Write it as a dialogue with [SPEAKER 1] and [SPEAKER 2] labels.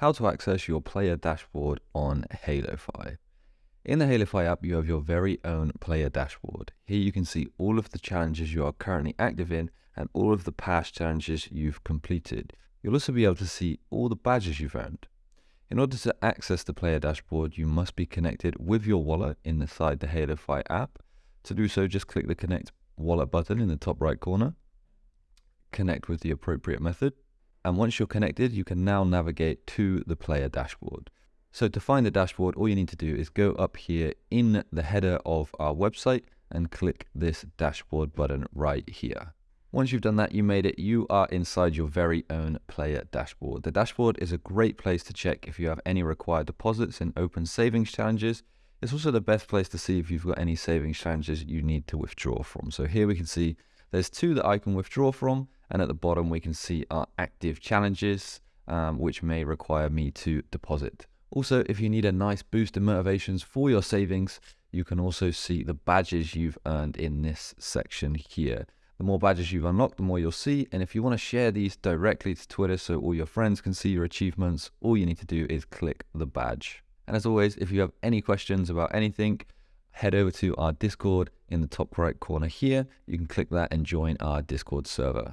[SPEAKER 1] how to access your player dashboard on HaloFi. In the HaloFi app, you have your very own player dashboard. Here you can see all of the challenges you are currently active in and all of the past challenges you've completed. You'll also be able to see all the badges you've earned. In order to access the player dashboard, you must be connected with your wallet inside the HaloFi app. To do so, just click the Connect Wallet button in the top right corner. Connect with the appropriate method. And once you're connected, you can now navigate to the player dashboard. So to find the dashboard, all you need to do is go up here in the header of our website and click this dashboard button right here. Once you've done that, you made it, you are inside your very own player dashboard. The dashboard is a great place to check if you have any required deposits in open savings challenges. It's also the best place to see if you've got any savings challenges you need to withdraw from. So here we can see there's two that I can withdraw from and at the bottom, we can see our active challenges, um, which may require me to deposit. Also, if you need a nice boost in motivations for your savings, you can also see the badges you've earned in this section here. The more badges you've unlocked, the more you'll see. And if you want to share these directly to Twitter so all your friends can see your achievements, all you need to do is click the badge. And as always, if you have any questions about anything, head over to our Discord in the top right corner here. You can click that and join our Discord server.